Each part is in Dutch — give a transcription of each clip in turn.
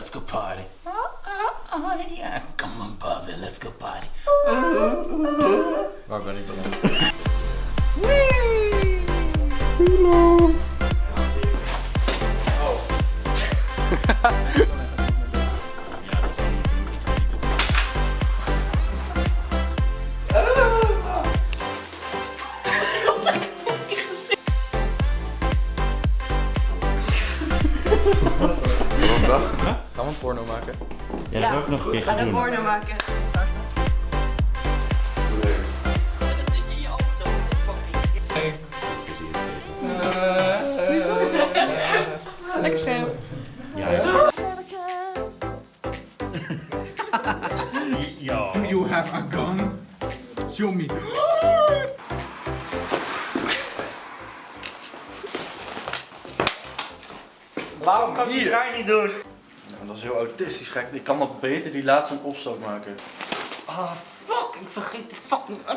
let's go party. Oh, oh, oh, yeah. Come on, Bobby, let's go party. Our bunny balloons. Hello. Oh. Nossa. beland? Gaan we een porno maken? Ja, dat wil ik nog een keer Ga een doen. porno maken. Lekker scherp. Ja, Ja. Do you have a gun? Show me. Waarom kan ik het niet doen? Ja, dat is heel autistisch gek. Ik kan nog beter die laatste een opstoot maken. Ah, fuck, ik vergeet die fucking...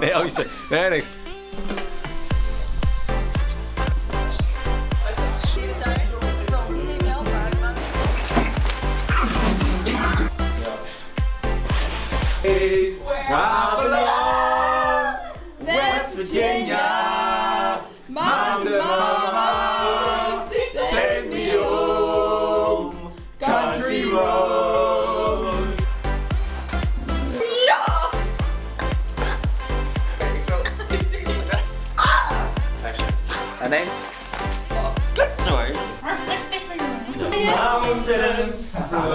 Nee, oh, je Nee, nee. West Virginia. Her name? Mountains.